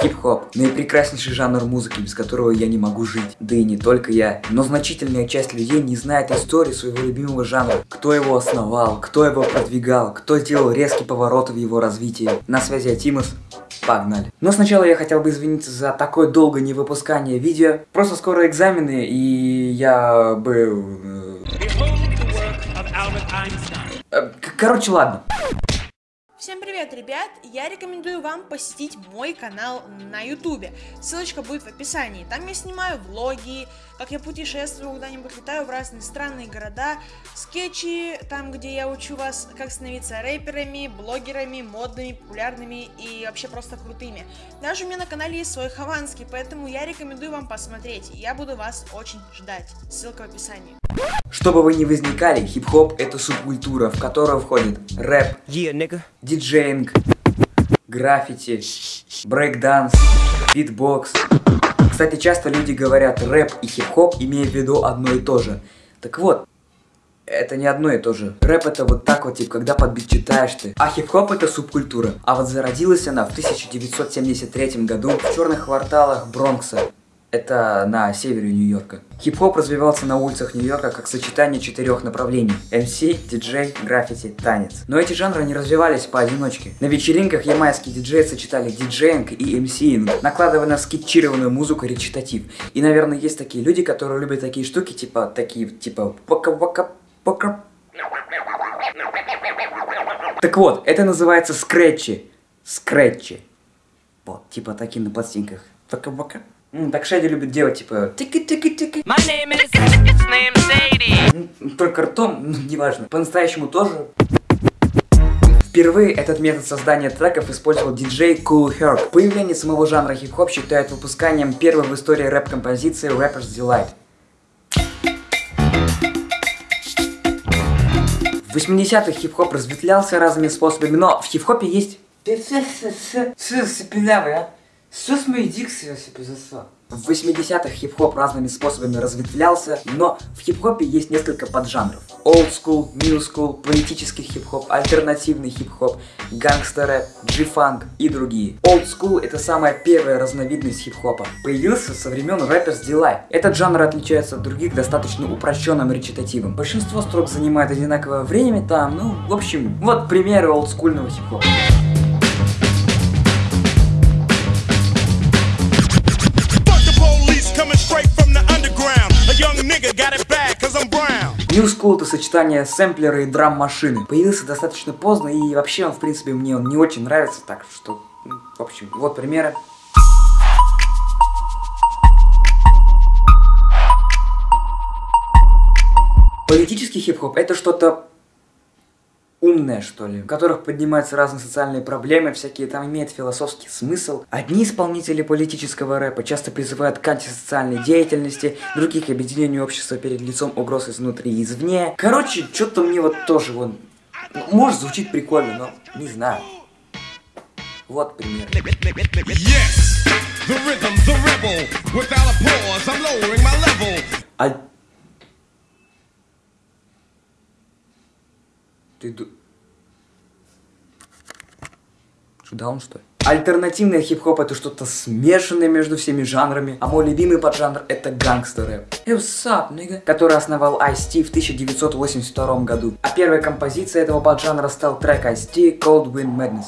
Хип-хоп – наипрекраснейший жанр музыки, без которого я не могу жить. Да и не только я. Но значительная часть людей не знает истории своего любимого жанра. Кто его основал, кто его продвигал, кто сделал резкие повороты в его развитии. На связи Атимус. Погнали. Но сначала я хотел бы извиниться за такое долгое невыпускание видео. Просто скоро экзамены, и я был... Э, короче, ладно. Всем привет, ребят! Я рекомендую вам посетить мой канал на ютубе. Ссылочка будет в описании. Там я снимаю влоги, как я путешествую куда-нибудь, летаю в разные страны и города, скетчи, там, где я учу вас, как становиться рэперами, блогерами, модными, популярными и вообще просто крутыми. Даже у меня на канале есть свой хованский, поэтому я рекомендую вам посмотреть. Я буду вас очень ждать. Ссылка в описании. Чтобы вы не возникали, хип-хоп это субкультура, в которую входит рэп, yeah, диджеинг, граффити, брейкданс, битбокс. Кстати, часто люди говорят рэп и хип-хоп, имея в виду одно и то же. Так вот, это не одно и то же. Рэп это вот так вот, типа, когда под читаешь ты. А хип-хоп это субкультура. А вот зародилась она в 1973 году в черных кварталах Бронкса. Это на севере Нью-Йорка. Хип-хоп развивался на улицах Нью-Йорка как сочетание четырех направлений. MC, диджей, граффити, танец. Но эти жанры не развивались поодиночке. На вечеринках ямайские диджеи сочетали диджеинг и MC инг, накладывая на скретчированную музыку речитатив. И, наверное, есть такие люди, которые любят такие штуки, типа, такие, типа, вака-вака, пока. Так вот, это называется скретчи. Скретчи. Вот, типа такие на пластинках. Вака-вака. Так Шэди любит делать, типа, тики-тики-тики. Только ртом, ну, неважно. По-настоящему тоже. Впервые этот метод создания треков использовал диджей Cool Herc. Появление самого жанра хип-хоп считают выпусканием первой в истории рэп-композиции Rapper's Delight. В 80-х хип-хоп разветвлялся разными способами, но в хип-хопе есть... Сос мои дикции себе засал. В 80-х хип-хоп разными способами разветвлялся, но в хип-хопе есть несколько поджанров. Old school, new school, политический хип-хоп, альтернативный хип-хоп, гангстер G-фанк и другие. Old school это самая первая разновидность хип-хопа. Появился со времен Rappers Delight. Этот жанр отличается от других достаточно упрощенным речитативом. Большинство строк занимает одинаковое время там, ну, в общем, вот примеры олдскульного хип-хопа. New School это сочетание сэмплера и драм-машины. Появился достаточно поздно и вообще он, в принципе, мне он не очень нравится, так что, ну, в общем, вот примеры. Политический хип-хоп это что-то умные, что ли, в которых поднимаются разные социальные проблемы, всякие там имеют философский смысл. Одни исполнители политического рэпа часто призывают к антисоциальной деятельности, других к объединению общества перед лицом угроз изнутри и извне. Короче, что-то мне вот тоже вон, может звучит прикольно, но не знаю. Вот пример. Yes, the rhythm, the rebel. Without a pause, I'm lowering my level. А Ты даун, что ли? Альтернативный хип-хоп это что-то смешанное между всеми жанрами, а мой любимый поджанр это гангстер рэп. Hey, up, nigga? Который основал Ice-T в 1982 году. А первая композиция этого поджанра стал трек Ice-T Cold Wind Madness.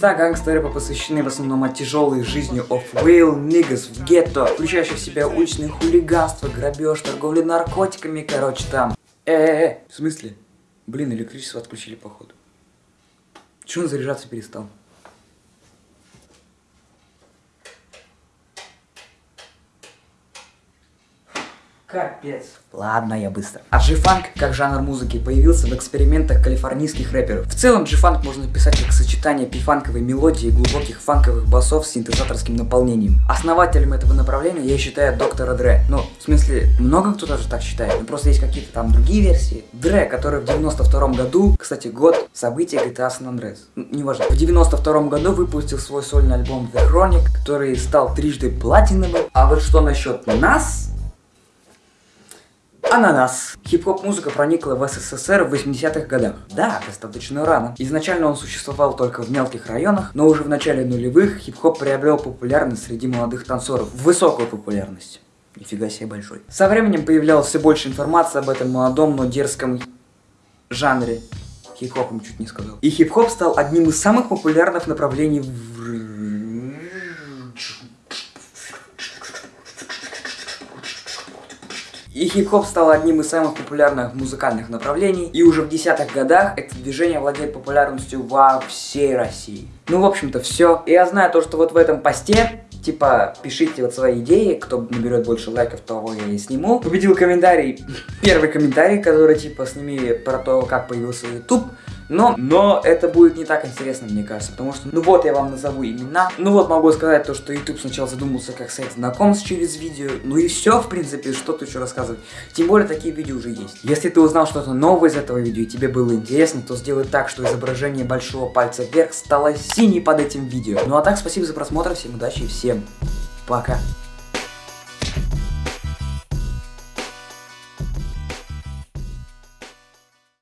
Текста гангстера посвящены в основном о тяжелой жизни of real niggas в гетто, включающих в себя уличное хулиганство, грабеж, торговля наркотиками, короче там. Э-э-э, в смысле? Блин, электричество отключили походу. Чего он заряжаться перестал? Капец. Ладно, я быстро. А G-Funk, как жанр музыки, появился в экспериментах калифорнийских рэперов. В целом, G-Funk можно писать как сочетание пифанковой мелодии и глубоких фанковых басов с синтезаторским наполнением. Основателем этого направления я считаю доктора Дре. Ну, в смысле, много кто даже так считает, но просто есть какие-то там другие версии. Дре, который в 92 году, кстати, год события GTA San Andreas. Ну, неважно. В 92 году выпустил свой сольный альбом The Chronic, который стал трижды платиновым. А вот что насчет нас, Ананас. Хип-хоп музыка проникла в СССР в 80-х годах. Да, достаточно рано. Изначально он существовал только в мелких районах, но уже в начале нулевых хип-хоп приобрел популярность среди молодых танцоров. Высокую популярность. Нифига себе большой. Со временем появлялось все больше информации об этом молодом, но дерзком жанре. Хип-хопом чуть не сказал. И хип-хоп стал одним из самых популярных направлений в И хип-хоп стал одним из самых популярных музыкальных направлений, и уже в десятых годах это движение владеет популярностью во всей России. Ну, в общем-то, все. И я знаю то, что вот в этом посте типа, пишите вот свои идеи, кто наберет больше лайков, того я и сниму. Победил комментарий, первый комментарий, который, типа, сними про то, как появился YouTube. Но, но это будет не так интересно, мне кажется, потому что, ну вот я вам назову имена. Ну вот могу сказать то, что YouTube сначала задумался как сайт знакомств через видео. Ну и все, в принципе, что тут еще рассказывать. Тем более такие видео уже есть. Если ты узнал что-то новое из этого видео и тебе было интересно, то сделай так, что изображение большого пальца вверх стало синей под этим видео. Ну а так, спасибо за просмотр, всем удачи и всем пока.